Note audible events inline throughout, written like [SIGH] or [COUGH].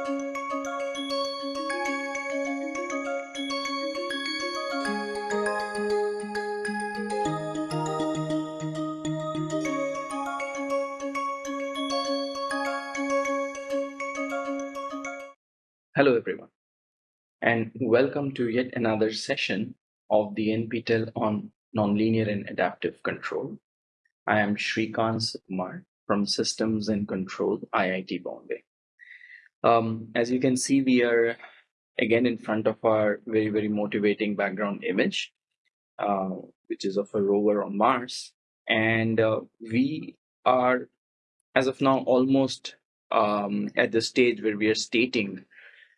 Hello everyone and welcome to yet another session of the NPTEL on Nonlinear and Adaptive Control. I am Srikant Sukumar from Systems and Control, IIT Bombay. Um, as you can see, we are again in front of our very, very motivating background image, uh, which is of a rover on Mars. And uh, we are, as of now, almost um, at the stage where we are stating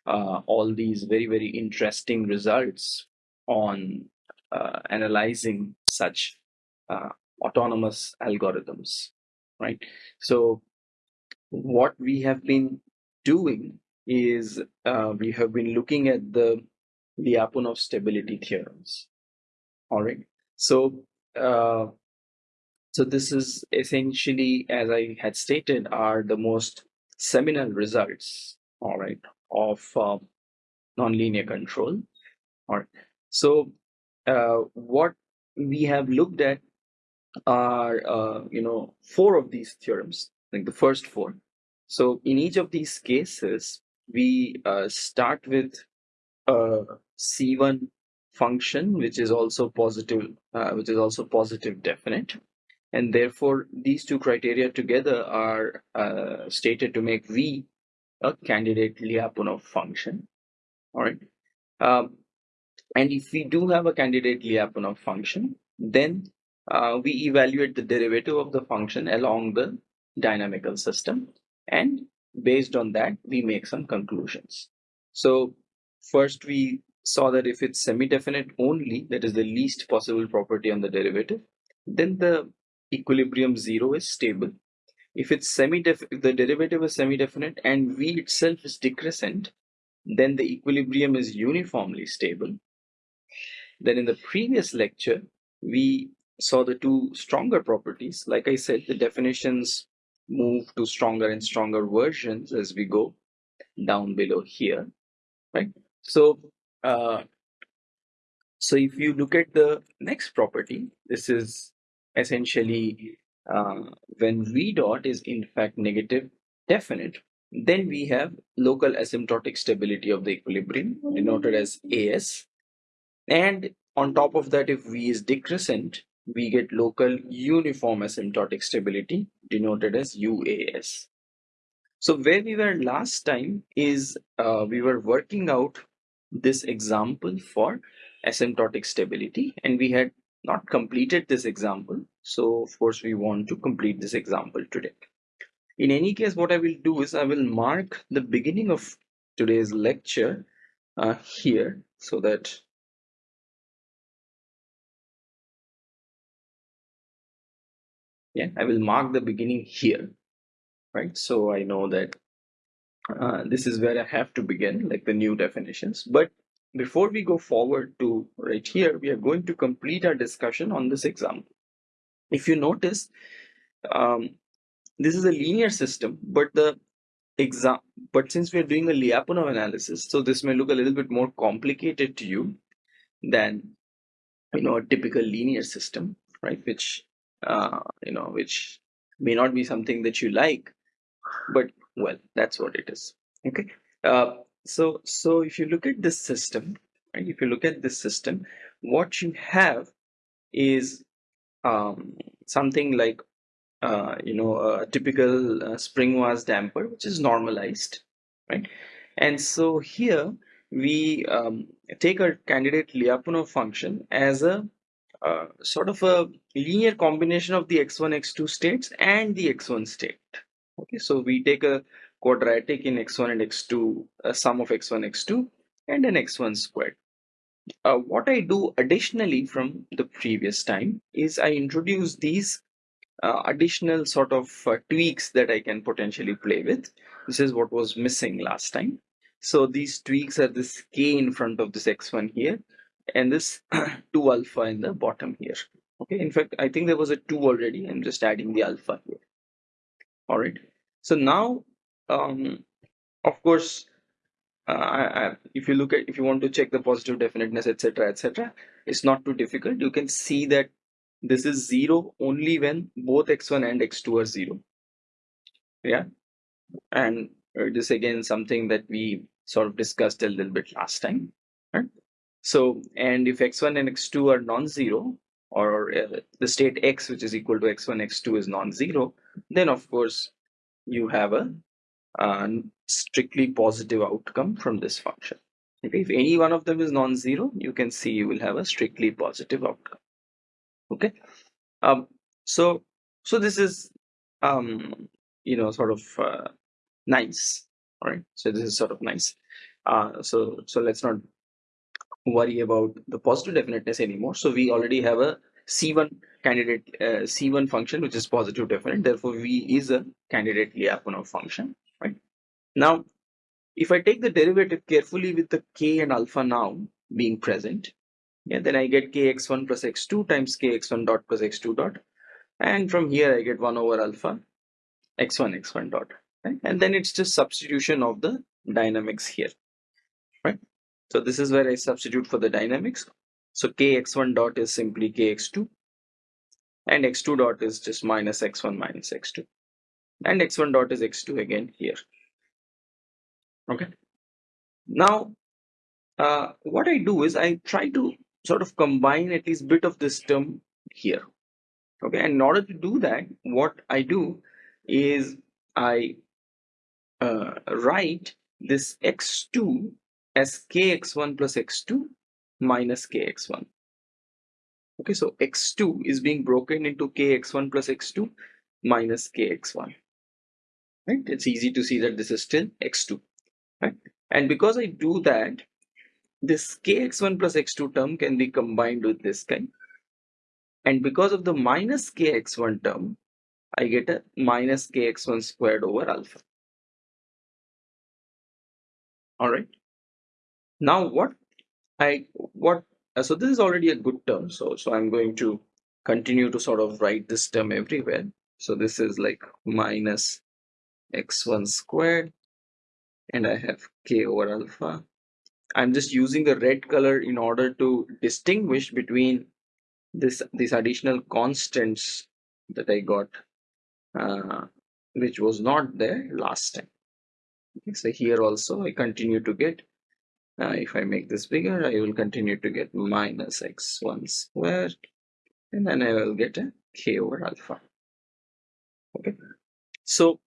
uh, all these very, very interesting results on uh, analyzing such uh, autonomous algorithms, right? So what we have been doing is uh, we have been looking at the Lyapunov stability theorems. All right. So, uh, so this is essentially, as I had stated, are the most seminal results. All right, of uh, nonlinear control. All right. So uh, what we have looked at are, uh, you know, four of these theorems, like the first four. So in each of these cases, we uh, start with a C1 function, which is also positive, uh, which is also positive definite. And therefore, these two criteria together are uh, stated to make V a candidate Lyapunov function. All right. Um, and if we do have a candidate Lyapunov function, then uh, we evaluate the derivative of the function along the dynamical system. And based on that, we make some conclusions. So first we saw that if it's semi-definite only, that is the least possible property on the derivative, then the equilibrium zero is stable. If it's semi-def the derivative is semi-definite and v itself is decrescent then the equilibrium is uniformly stable. Then in the previous lecture we saw the two stronger properties. Like i said the definitions move to stronger and stronger versions as we go down below here right so uh, so if you look at the next property this is essentially uh, when v dot is in fact negative definite, then we have local asymptotic stability of the equilibrium denoted as AS. And on top of that, if v is decrescent, we get local uniform asymptotic stability denoted as UAS. So where we were last time is uh, we were working out this example for asymptotic stability and we had not completed this example. So of course we want to complete this example today. In any case, what I will do is I will mark the beginning of today's lecture uh, here so that yeah, I will mark the beginning here, right? So I know that uh, this is where I have to begin, like the new definitions. But before we go forward to right here, we are going to complete our discussion on this example. If you notice, um, this is a linear system, but the exam, but since we are doing a Lyapunov analysis, so this may look a little bit more complicated to you than you know a typical linear system, right? Which uh, you know, which may not be something that you like, but well, that's what it is. Okay. Uh, so so if you look at this system right if you look at this system what you have is um, something like uh, you know a typical uh, spring vase damper which is normalized right and so here we um, take our candidate Lyapunov function as a uh, sort of a linear combination of the x1 x2 states and the x1 state okay so we take a quadratic in x1 and x2, a sum of x1, x2, and an x1 squared. Uh, what I do additionally from the previous time is I introduce these uh, additional sort of uh, tweaks that I can potentially play with. This is what was missing last time. So these tweaks are this k in front of this x1 here and this [CLEARS THROAT] 2 alpha in the bottom here. Okay, in fact, I think there was a 2 already. I'm just adding the alpha here. All right. So now um, of course uh, if you look at if you want to check the positive definiteness etc etc it's not too difficult you can see that this is zero only when both x1 and x2 are zero yeah and this again something that we sort of discussed a little bit last time right so and if x1 and x2 are non-zero or uh, the state x which is equal to x1 x2 is non-zero then of course you have a uh, strictly positive outcome from this function. Okay if any one of them is non-zero you can see you will have a strictly positive outcome. Okay um so so this is um you know sort of uh, nice. All right so this is sort of nice. Uh so so let's not worry about the positive definiteness anymore. So we already have a c1 candidate uh, c1 function which is positive definite. Therefore v is a candidate lyapunov function right? Now if i take the derivative carefully with the k and alpha now being present yeah then i get kx1 plus x2 times kx1 dot plus x2 dot. And from here i get 1 over alpha x1 x1 dot right? And then it's just substitution of the dynamics here right so this is where I substitute for the dynamics. So kx1 dot is simply kx2 and x2 dot is just minus x1 minus x2 and x1 dot is x2 again here. Okay. Now, uh, what I do is I try to sort of combine at least bit of this term here. Okay. And in order to do that, what I do is I uh, write this x2 as kx1 plus x2 minus kx1. Okay, so x2 is being broken into kx1 plus x2 minus kx1. Right? It's easy to see that this is still x2. Right? And because I do that, this kx1 plus x2 term can be combined with this guy. And because of the minus kx1 term, I get a minus kx1 squared over alpha. Alright. Now what I what uh, so this is already a good term. So so I'm going to continue to sort of write this term everywhere. So this is like minus x1 squared and I have k over alpha. I'm just using the red color in order to distinguish between this these additional constants that I got uh, which was not there last time. Okay, so here also I continue to get uh, if I make this bigger, I will continue to get minus x1 squared, and then I will get a k over alpha. Okay, so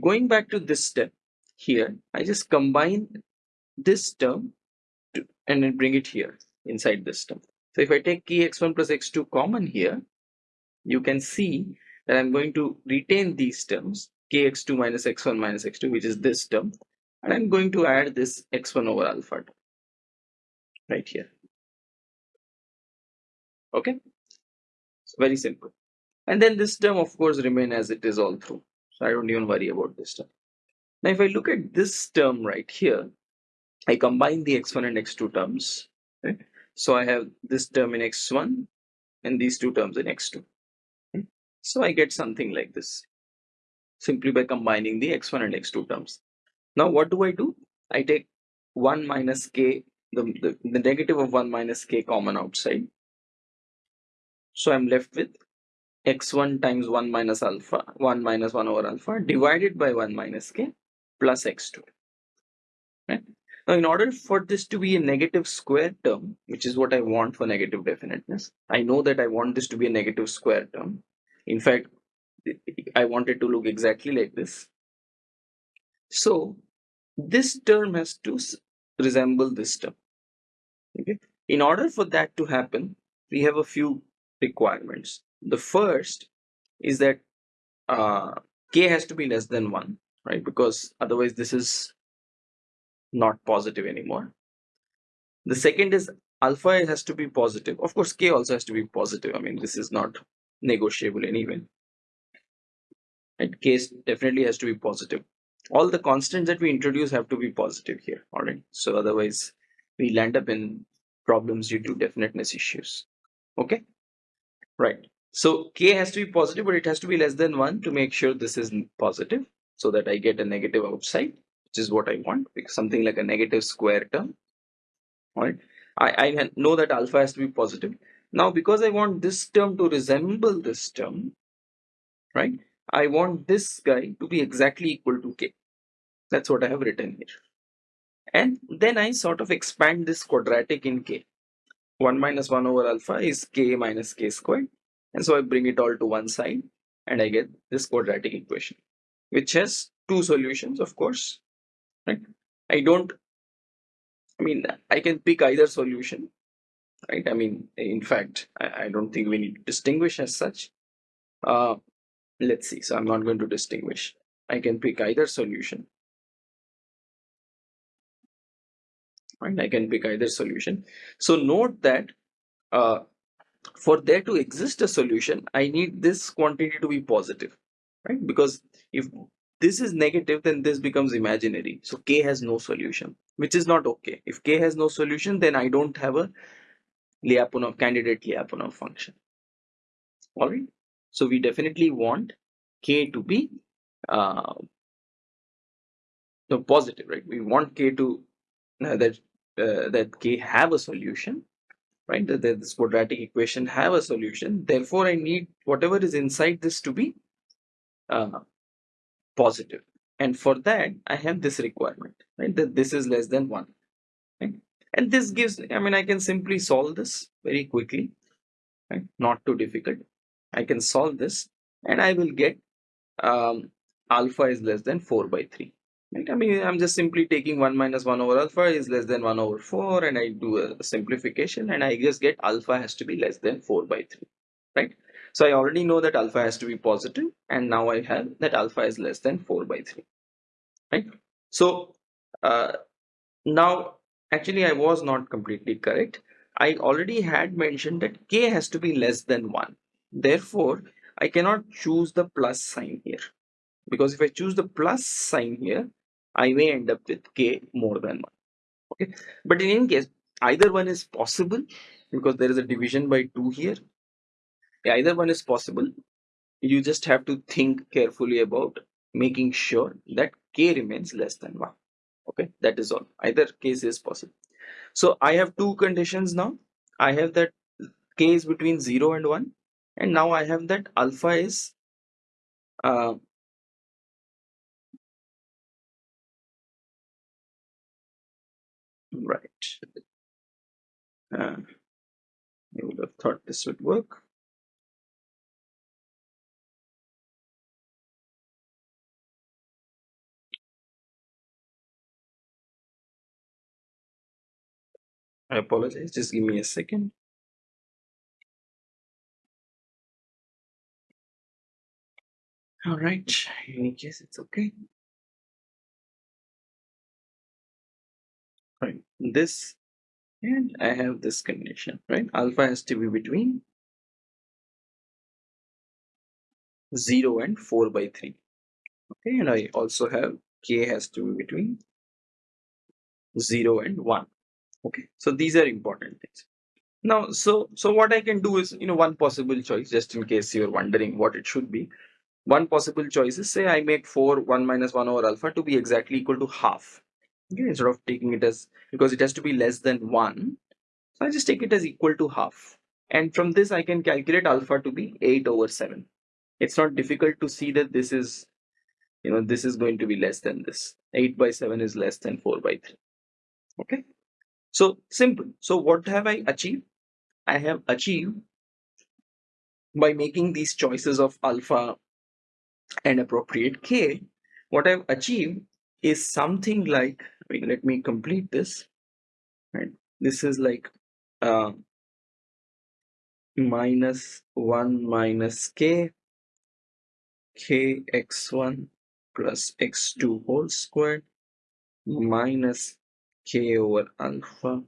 going back to this step here, I just combine this term to, and then bring it here inside this term. So if I take kx1 plus x2 common here, you can see that I'm going to retain these terms kx2 minus x1 minus x2 which is this term and I'm going to add this x1 over alpha right here. Okay, so very simple. And then this term of course remain as it is all through. So I don't even worry about this term. Now if I look at this term right here, I combine the x1 and x2 terms. Right? So I have this term in x1 and these two terms in x2. So I get something like this simply by combining the x1 and x2 terms. Now what do I do? I take 1 minus k, the, the, the negative of 1 minus k common outside. So I'm left with x1 times 1 minus alpha, 1 minus 1 over alpha divided by 1 minus k plus x2. Right? Now in order for this to be a negative square term, which is what I want for negative definiteness, I know that I want this to be a negative square term. In fact, I want it to look exactly like this. So this term has to resemble this term. Okay. In order for that to happen, we have a few requirements. The first is that uh, k has to be less than 1, right? Because otherwise this is not positive anymore. The second is alpha has to be positive. Of course, k also has to be positive. I mean, this is not negotiable anyway. And K definitely has to be positive all the constants that we introduce have to be positive here all right so otherwise we'll end up in problems due to definiteness issues okay right so k has to be positive but it has to be less than 1 to make sure this is positive so that i get a negative outside which is what I want, something like a negative square term. All right. I, I know that alpha has to be positive. Now, because I want this term to resemble this term, right? I want this guy to be exactly equal to k. That's what I have written here. And then I sort of expand this quadratic in k. 1 minus 1 over alpha is k minus k squared. And so I bring it all to one side and I get this quadratic equation, which has two solutions, of course. Right? I don't, I mean, I can pick either solution, right? I mean, in fact, I, I don't think we need to distinguish as such. Uh, let's see. So I'm not going to distinguish. I can pick either solution. Right? I can pick either solution. So note that uh, for there to exist a solution, I need this quantity to be positive, right? Because if this is negative, then this becomes imaginary. So k has no solution, which is not okay. If k has no solution, then I don't have a Lyapunov candidate Lyapunov function. All right. So we definitely want k to be uh, positive, right? We want k to uh, that uh, that k have a solution right? That this quadratic equation have a solution. Therefore i need whatever is inside this to be uh, positive. And for that i have this requirement right? That this is less than one right? and this gives i mean i can simply solve this very quickly right? Not too difficult i can solve this and i will get um, alpha is less than 4 by 3 right? I mean i'm just simply taking 1 minus 1 over alpha is less than 1 over 4 and i do a simplification and i just get alpha has to be less than 4 by 3 right? So i already know that alpha has to be positive and now i have that alpha is less than 4 by 3 right? So uh, now actually i was not completely correct. I already had mentioned that k has to be less than 1 therefore i cannot choose the plus sign here. Because if I choose the plus sign here I may end up with k more than 1 okay? But in any case either one is possible because there is a division by 2 here. Either one is possible. You just have to think carefully about making sure that k remains less than 1 okay? That is all. Either case is possible. So I have two conditions now. I have that k is between 0 and 1 and now I have that alpha is uh, Right. Uh, I would have thought this would work. I apologize, just give me a second. All right, in any case, it's okay. Right, this and I have this condition, right? Alpha has to be between 0 and 4 by 3. Okay, and I also have k has to be between 0 and 1. Okay, so these are important things. Now, so so what I can do is, you know, one possible choice, just in case you're wondering what it should be. One possible choice is say I make 4 1 minus 1 over alpha to be exactly equal to half. Okay instead of taking it as because it has to be less than 1 so I just take it as equal to half. And from this I can calculate alpha to be 8 over 7 it's not difficult to see that this is you know this is going to be less than this. 8 by 7 is less than 4 by 3 okay? So simple. So what have I achieved? I have achieved by making these choices of alpha and appropriate k what I've achieved is something like let me complete this. Right? This is like uh, minus 1 minus k k x1 plus x2 whole squared minus k over alpha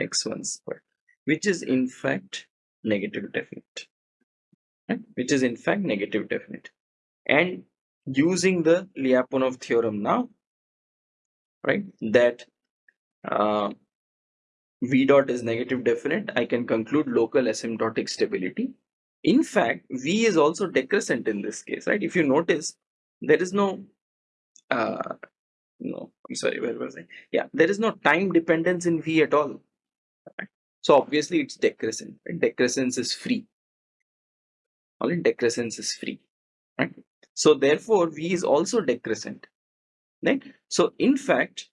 x1 squared which is in fact negative definite. Right? which is in fact negative definite and using the Lyapunov theorem now right that uh, v dot is negative definite i can conclude local asymptotic stability in fact v is also decrescent in this case right if you notice there is no uh, no, I'm sorry, where was I? Yeah, there is no time dependence in V at all. Right? So obviously it's decrescent. Right? Decrescence is free. All in decrescence is free. Right? So therefore V is also decrescent. Right? So in fact,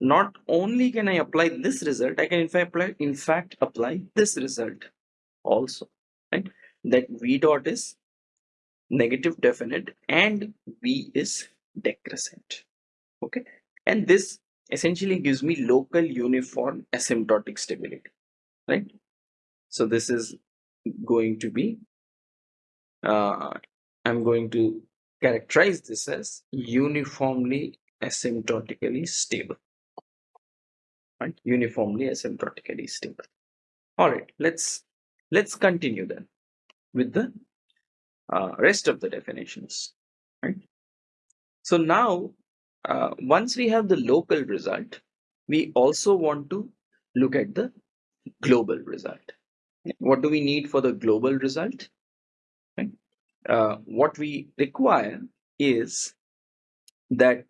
not only can I apply this result, I can in fact apply, in fact apply this result also. Right? That V dot is negative definite and V is decrescent okay and this essentially gives me local uniform asymptotic stability right so this is going to be uh, I'm going to characterize this as uniformly asymptotically stable right uniformly asymptotically stable all right let's let's continue then with the uh, rest of the definitions right so now uh, once we have the local result, we also want to look at the global result. What do we need for the global result? Uh, what we require is that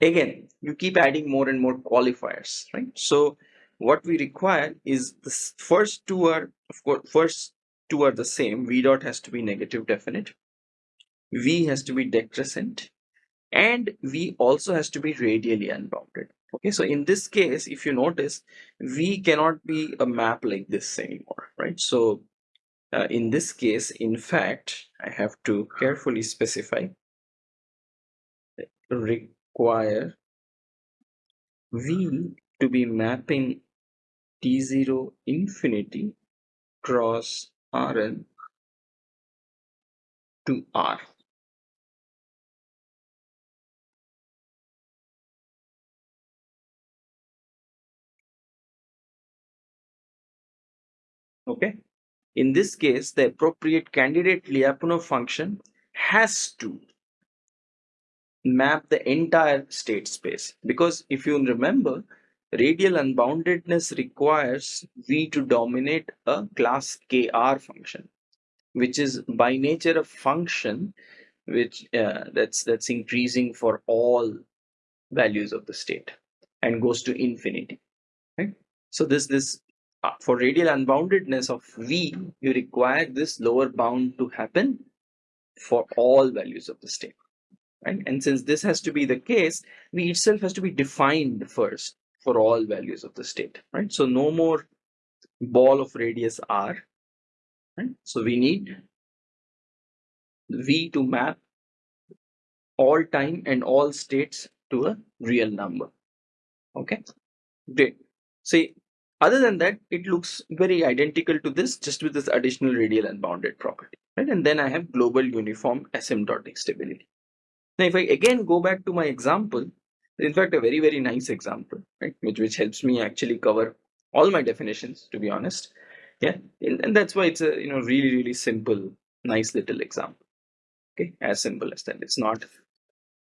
again you keep adding more and more qualifiers right? So what we require is the first two are of course first two are the same. V dot has to be negative definite. V has to be decrescent. And v also has to be radially unbounded. Okay so in this case if you notice v cannot be a map like this anymore right? So uh, in this case in fact i have to carefully specify require v to be mapping t0 infinity cross rn to r. Okay in this case the appropriate candidate Lyapunov function has to map the entire state space. Because if you remember radial unboundedness requires v to dominate a class kr function which is by nature a function which uh, that's that's increasing for all values of the state and goes to infinity right? So this this Uh, for radial unboundedness of v, you require this lower bound to happen for all values of the state. Right? And since this has to be the case, v itself has to be defined first for all values of the state. Right? So no more ball of radius r. Right? So we need v to map all time and all states to a real number. Okay, great. See, other than that, it looks very identical to this, just with this additional radial unbounded property. Right? And then I have global uniform asymptotic stability. Now, if I again go back to my example, in fact, a very, very nice example, right? Which, which helps me actually cover all my definitions, to be honest. Yeah, and, that's why it's a you know really, really simple, nice little example. Okay, as simple as that. It's not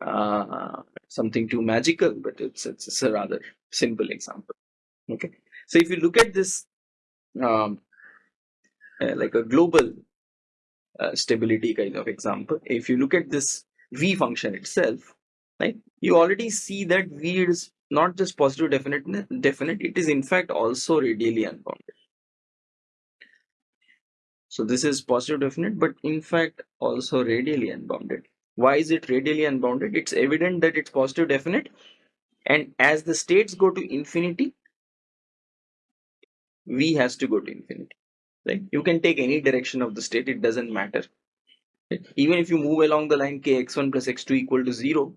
uh, something too magical, but it's, it's, it's a rather simple example. Okay, so if you look at this um, uh, like a global uh, stability kind of example, if you look at this V function itself, right, you already see that V is not just positive definite, definite, it is in fact also radially unbounded. So this is positive definite, but in fact also radially unbounded. Why is it radially unbounded? It's evident that it's positive definite and as the states go to infinity, v has to go to infinity right? You can take any direction of the state it doesn't matter. Right? even if you move along the line kx1 plus x2 equal to 0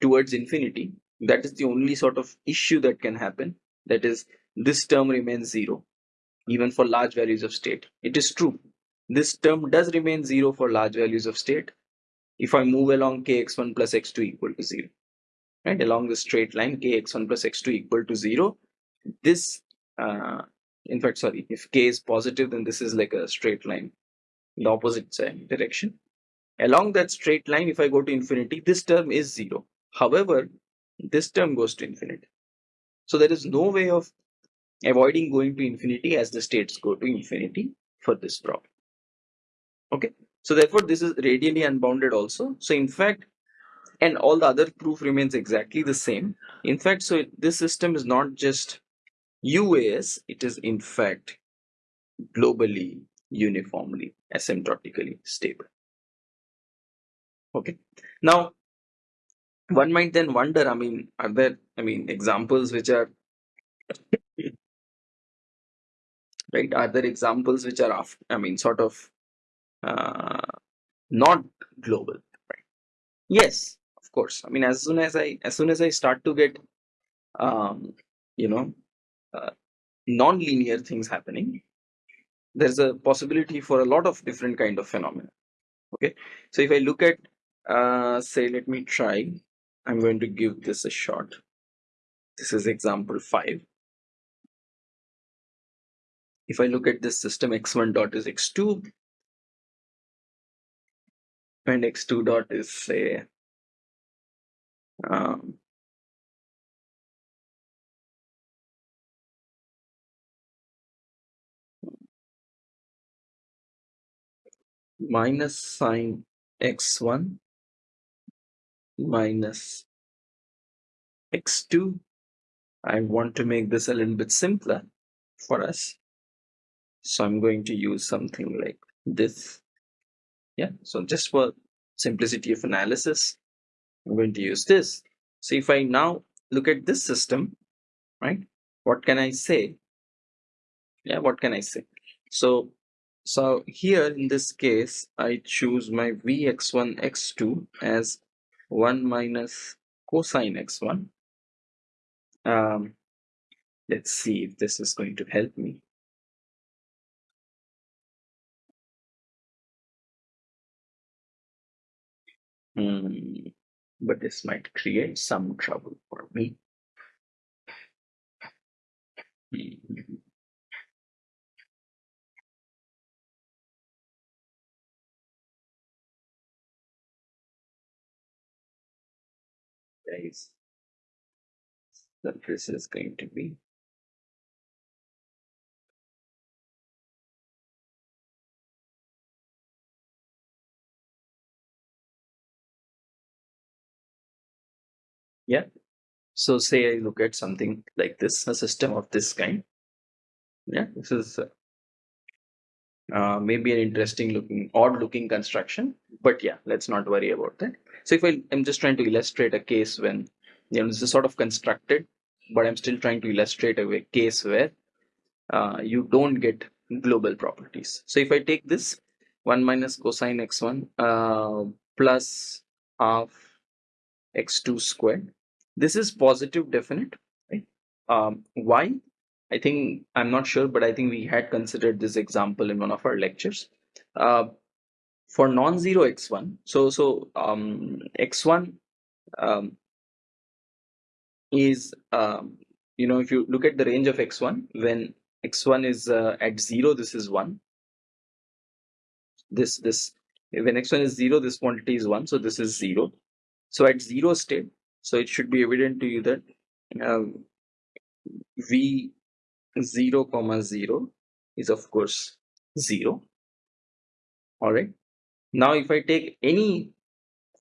towards infinity that is the only sort of issue that can happen. That is this term remains 0 even for large values of state. It is true. This term does remain 0 for large values of state if I move along kx1 plus x2 equal to 0 right? Along the straight line kx1 plus x2 equal to 0 this uh, in fact sorry if k is positive then this is like a straight line in the opposite direction. Along that straight line if i go to infinity this term is zero. However this term goes to infinity. So there is no way of avoiding going to infinity as the states go to infinity for this problem. Okay? So therefore this is radially unbounded also. So in fact and all the other proof remains exactly the same. In fact so this system is not just UAS it is in fact globally uniformly asymptotically stable. Okay. Now one might then wonder i mean are there i mean examples which are [COUGHS] right are there examples which are after, i mean sort of uh, not global right? Yes of course. I mean as soon as i as soon as i start to get um you know non-linear things happening there's a possibility for a lot of different kind of phenomena okay? So if i look at uh say let me try i'm going to give this a shot. This is example 5 if i look at this system x1 dot is x2 and x2 dot is say um, minus sine x1 minus x2 I want to make this a little bit simpler for us. So I'm going to use something like this. Yeah so just for simplicity of analysis I'm going to use this. So if I now look at this system right what can I say? Yeah what can I say? So so here in this case I choose my vx1 x2 as 1 minus cosine x1 um, let's see if this is going to help me Hmm, but this might create some trouble for me. Hmm. Guys, this is going to be. Yeah. So say i look at something like this a system of this kind. Yeah this is uh, maybe an interesting looking odd looking construction but yeah let's not worry about that so if I, i'm just trying to illustrate a case when you know this is sort of constructed but i'm still trying to illustrate a case where uh, you don't get global properties. So if i take this 1 minus cosine x1 uh, plus half x2 squared this is positive definite right? Um, why? I think i'm not sure but i think we had considered this example in one of our lectures. Uh, for non-zero x1 so so um, x1 um, is um, you know if you look at the range of x1 when x1 is uh, at 0 this is 1 this this when x1 is 0 this quantity is 1 so this is 0 so at 0 state so it should be evident to you that uh, v 0 comma 0 is of course 0 all right now if i take any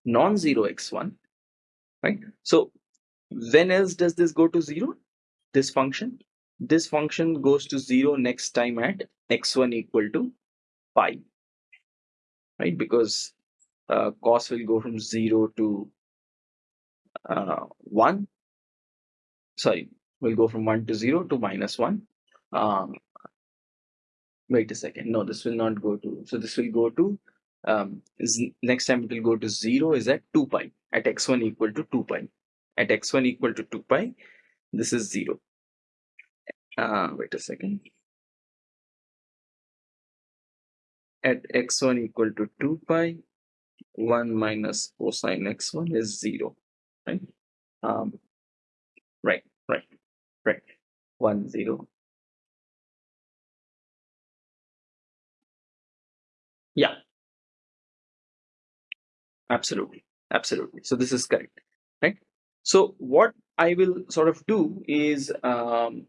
non-zero x1 right? So when else does this go to 0 this function. This function goes to 0 next time at x1 equal to pi right? Because uh, cos will go from 0 to uh, 1 sorry we'll go from 1 to 0 to minus 1 um, wait a second. No this will not go to so this will go to um, next time it will go to 0 is at 2 pi at x1 equal to 2 pi. At x1 equal to 2 pi this is 0 uh, wait a second. At x1 equal to 2 pi 1 minus cosine x1 is 0 right? Um, right right right. 1 0 yeah absolutely. Absolutely. So this is correct right? So what i will sort of do is um,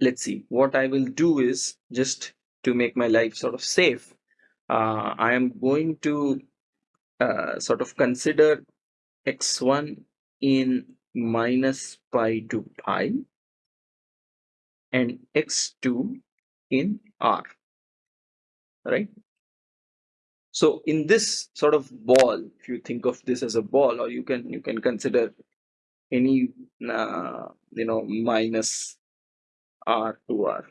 let's see. What i will do is just to make my life sort of safe uh, i am going to uh, sort of consider x1 in minus pi to pi and x2 in r right so in this sort of ball if you think of this as a ball or you can you can consider any uh, you know minus r to r.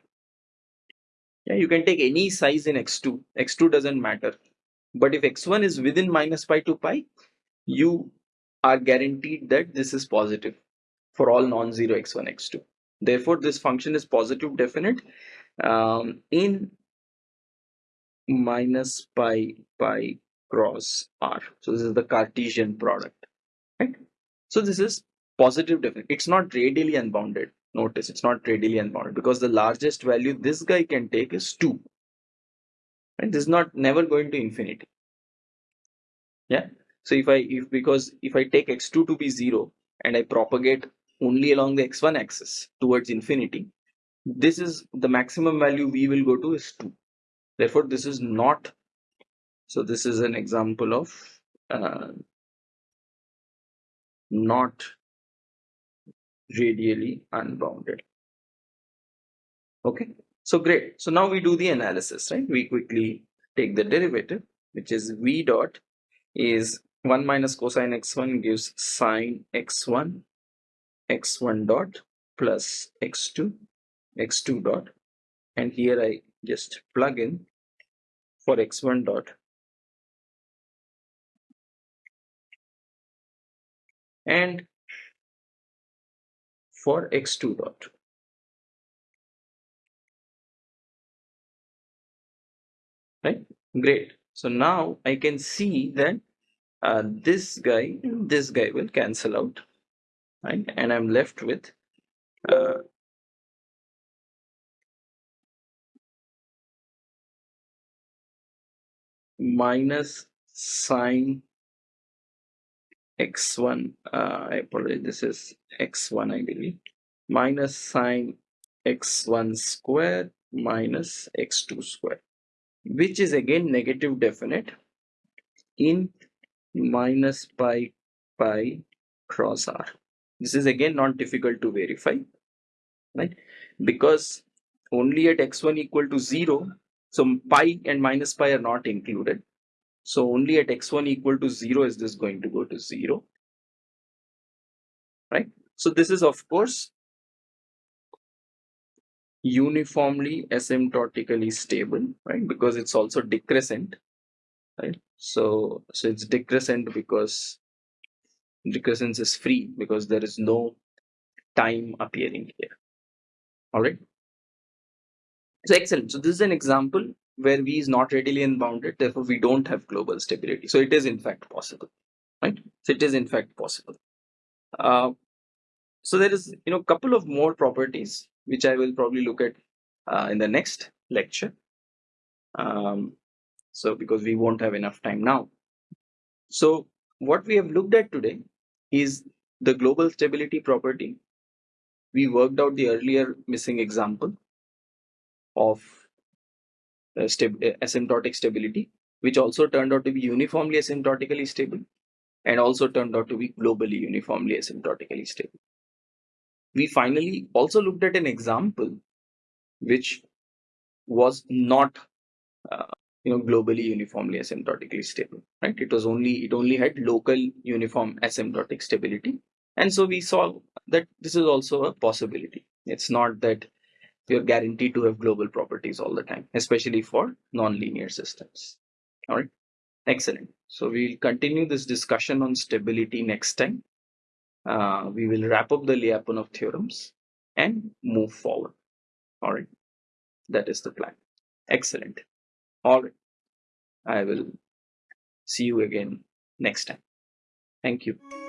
Yeah you can take any size in x2 x2 doesn't matter. But if x1 is within minus pi to pi you are guaranteed that this is positive for all non-zero x1 x2 therefore this function is positive definite um, in minus pi pi cross r. So this is the cartesian product right? So this is positive definite it's not radially unbounded. Notice it's not radially unbounded because the largest value this guy can take is 2 and this is not never going to infinity. Yeah? So if i if because if i take x2 to be 0 and i propagate only along the x1 axis towards infinity this is the maximum value we will go to is 2 therefore this is not so this is an example of uh, not radially unbounded. Okay? So great. So now we do the analysis right? We quickly take the derivative which is v dot is 1 minus cosine x1 gives sine x1 x1 dot plus x2 x2 dot. And here I just plug in for x1 dot. And for x2 dot. Right? Great. So now I can see that uh, this guy this guy will cancel out. Right? And I'm left with uh, minus sine x1 uh, I apologize this is x1 I believe. Minus sine x1 square minus x2 square which is again negative definite in minus pi pi cross r. This is again not difficult to verify right? Because only at x1 equal to 0 so pi and minus pi are not included. So only at x1 equal to 0 is this going to go to 0. Right. So this is of course uniformly asymptotically stable, right? Because it's also decrescent, right? So, so it's decrescent because decrescence is free because there is no time appearing here. All right. So excellent. So this is an example where V is not radially unbounded, therefore we don't have global stability. So it is in fact possible, right? So it is in fact possible. Uh, so there is, you know, couple of more properties which I will probably look at uh, in the next lecture. Um, so because we won't have enough time now. So what we have looked at today is the global stability property. We worked out the earlier missing example of uh, uh, asymptotic stability, which also turned out to be uniformly asymptotically stable and also turned out to be globally uniformly asymptotically stable. We finally also looked at an example which was not uh, you know globally uniformly asymptotically stable right? It was only it only had local uniform asymptotic stability. And so we saw that this is also a possibility. It's not that you're guaranteed to have global properties all the time, especially for nonlinear systems. All right, excellent. So we'll continue this discussion on stability next time. Uh, we will wrap up the Lyapunov theorems and move forward. All right, that is the plan. Excellent. All right, I will see you again next time. Thank you.